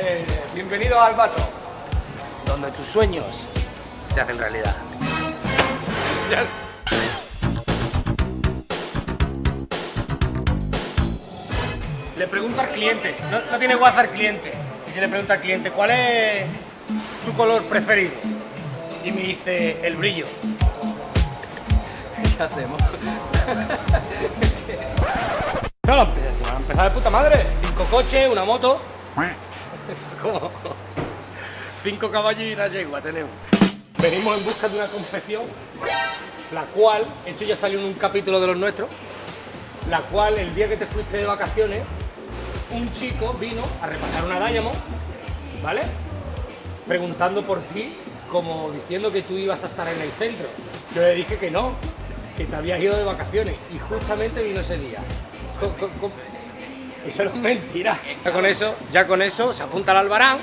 Eh, bienvenido al Bato, donde tus sueños se hacen realidad. Ya- Le pregunto al cliente, no, no tiene WhatsApp al cliente, y se le pregunta al cliente, ¿cuál es tu color preferido? Y me dice, el brillo. ¿Qué hacemos? No, lo empe- lo han empezado de puta madre. Cinco coches, una moto. ¿Cómo? Cinco caballos y una yegua tenemos. Venimos en busca de una confección, la cual, esto ya salió en un capítulo de los nuestros, la cual el día que te fuiste de vacaciones, un chico vino a repasar una Diamond, ¿vale? Preguntando por ti, como diciendo que tú ibas a estar en el centro. Yo le dije que no, que te habías ido de vacaciones y justamente vino ese día. Co- Eso no es mentira. Ya con eso, ya con eso se apunta al Albarán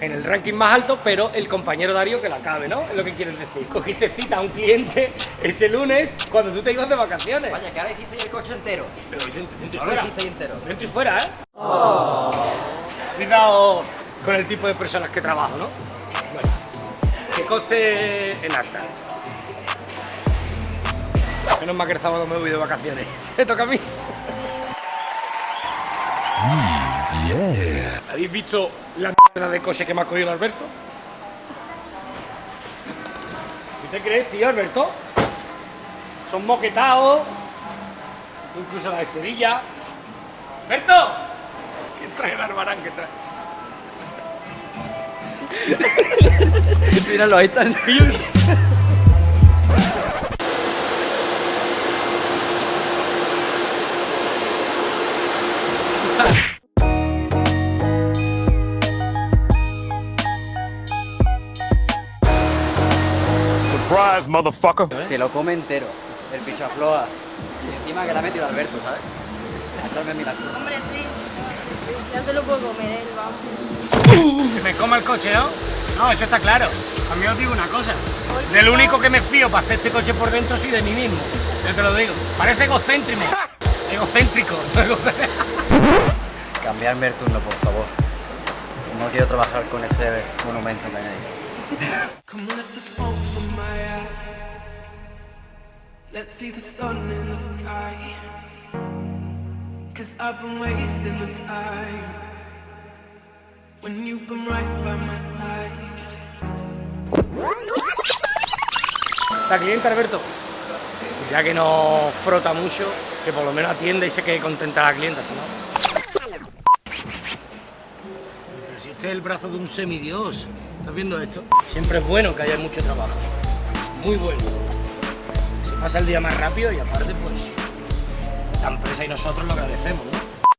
en el ranking más alto, pero el compañero Darío que la cabe, ¿no? Es lo que quieres decir. Cogiste cita a un cliente ese lunes cuando tú te ibas de vacaciones. Vaya, que ahora hiciste el coche entero. Pero dentro, dentro y Ahora fuera. lo hiciste entero. Dentro y fuera, ¿eh? Cuidado con el tipo de personas que trabajo, ¿no? Bueno, que coste en acta. Menos mal que el sábado me voy de vacaciones. Me toca a mí. ¿Habéis visto la mierda de coche que me ha cogido el Alberto? ¿Qué te crees, tío, Alberto? Son moquetados, incluso la esterilla. ¡Alberto! ¿Quién trae el arbarán que trae? Míralo, ahí está. Surprise, motherfucker. Se lo come entero. El pichafloa. Y encima que la ha metido Alberto, ¿sabes? A echarme milagro. Hombre, sí. Ya se lo puedo comer él, vamos. Que me coma el coche, ¿no? No, eso está claro. A mí os digo una cosa. Del único que me fío para hacer este coche por dentro soy de mí mismo. Yo te lo digo. Parece egocéntrico. Egocéntrico. Cambiarme el turno, por favor. No quiero trabajar con ese monumento que hay ahí. Cause I've been wasting the time. When you've been right by my side. La clienta, Alberto. Ya que no frota mucho, que por lo menos atienda y se quede contenta la clienta, si no. Este es el brazo de un semidios. ¿Estás viendo esto? Siempre es bueno que haya mucho trabajo. Muy bueno. Se pasa el día más rápido y aparte, pues, la empresa y nosotros lo agradecemos, ¿no?